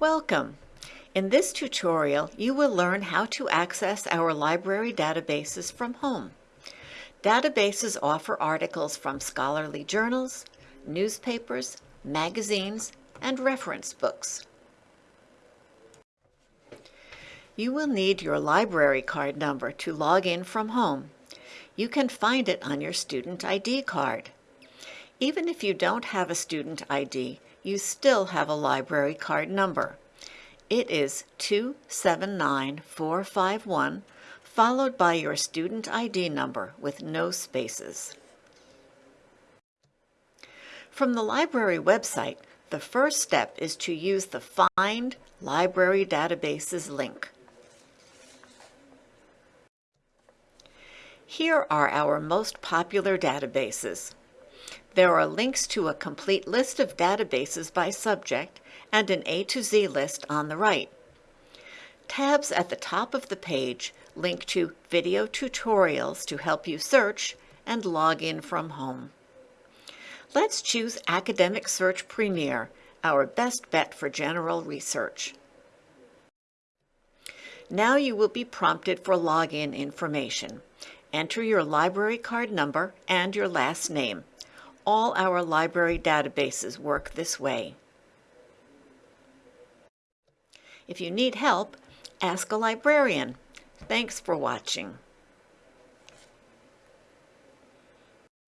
Welcome! In this tutorial, you will learn how to access our library databases from home. Databases offer articles from scholarly journals, newspapers, magazines, and reference books. You will need your library card number to log in from home. You can find it on your student ID card. Even if you don't have a student ID, you still have a library card number. It is 279451 followed by your student ID number with no spaces. From the library website, the first step is to use the Find Library Databases link. Here are our most popular databases. There are links to a complete list of databases by subject and an A to Z list on the right. Tabs at the top of the page link to video tutorials to help you search and log in from home. Let's choose Academic Search Premier, our best bet for general research. Now you will be prompted for login information. Enter your library card number and your last name. All our library databases work this way. If you need help, ask a librarian. Thanks for watching.